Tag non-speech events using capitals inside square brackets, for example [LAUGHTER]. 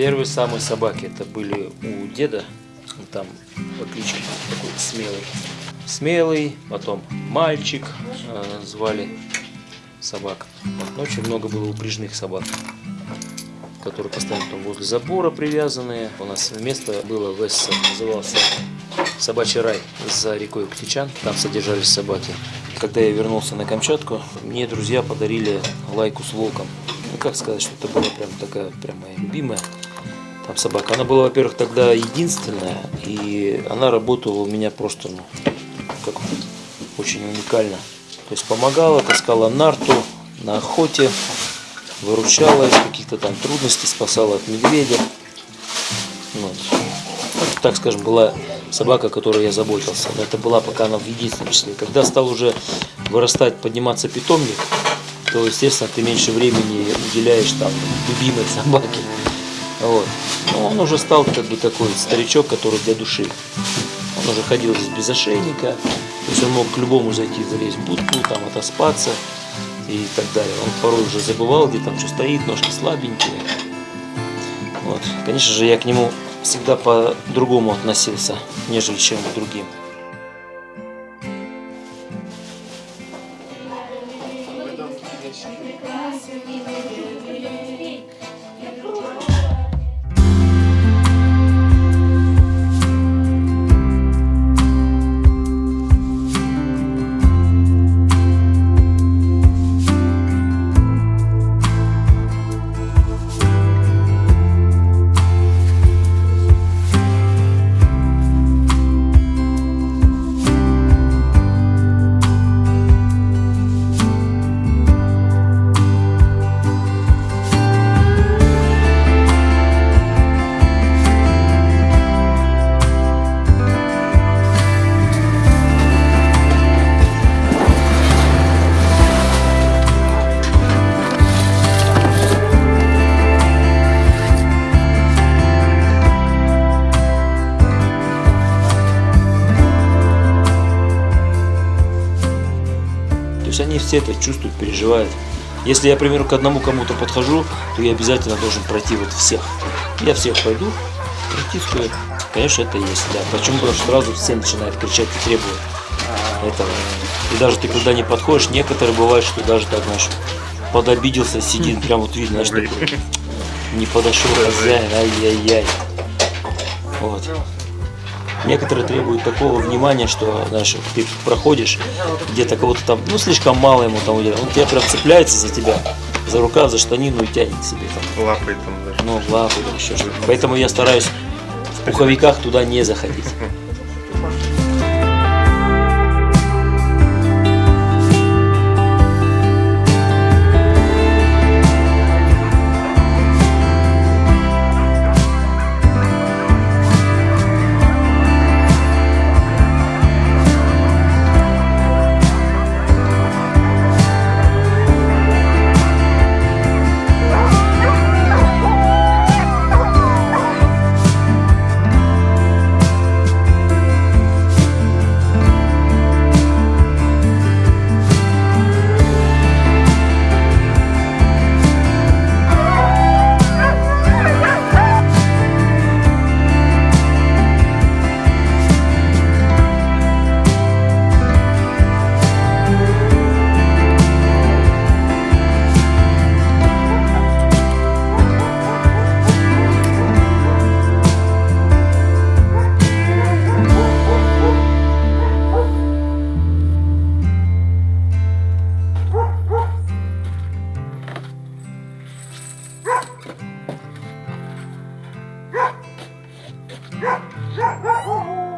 Первые самые собаки это были у деда, он там по кличке такой смелый. Смелый, потом мальчик э, звали собак. Очень много было упряжных собак, которые постоянно там возле забора привязанные. У нас место было в СССР, назывался собачий рай за рекой Ктичан. Там содержались собаки. Когда я вернулся на Камчатку, мне друзья подарили лайку с волком. Ну, как сказать, что это была прям такая, прям моя любимая там собака. Она была, во-первых, тогда единственная, и она работала у меня просто, ну, как очень уникально. То есть помогала, таскала нарту на охоте, выручала из каких-то там трудностей, спасала от медведя. Вот. Это, так скажем, была собака, о которой я заботился. Но это была пока она в единственном числе. Когда стал уже вырастать, подниматься питомник, то, естественно, ты меньше времени уделяешь там любимой собаке. Вот. Но он уже стал как бы такой старичок, который для души. Он уже ходил здесь без ошейника, то есть он мог к любому зайти, залезть в будку, там отоспаться и так далее. Он порой уже забывал, где там что стоит, ножки слабенькие. Вот. Конечно же, я к нему всегда по-другому относился, нежели чем к другим. они все это чувствуют, переживают. Если я, к примеру, к одному кому-то подхожу, то я обязательно должен пройти вот всех. Я всех пойду, притискаю. Конечно, это есть, да. Почему? Потому что сразу все начинают кричать и требуют этого. И даже ты когда не подходишь, некоторые бывают, что даже так, знаешь, подобиделся, сидит, [LAUGHS] прям вот видно, что не подошел хозяин, ай-яй-яй. Вот. Некоторые требуют такого внимания, что, знаешь, ты проходишь, где-то кого-то там, ну, слишком мало ему там уделяют. Он тебя прям цепляется за тебя, за рукав, за штанину и тянет себе там. Лапой там даже. Ну, лапой там еще что-то. Поэтому я стараюсь в пуховиках туда не заходить. Bye.